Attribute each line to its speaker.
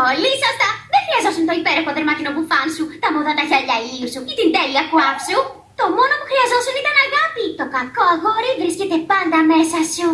Speaker 1: Πολύ σωστά. Δεν χρειαζόσουν το υπέροχο δερμάτινο μπουφάν σου, τα μοδάτα γυαλιά ήλιου σου ή την τέλεια κουάφ σου. Το μόνο που χρειαζόσουν ήταν αγάπη. Το κακό αγόρι βρίσκεται πάντα μέσα σου.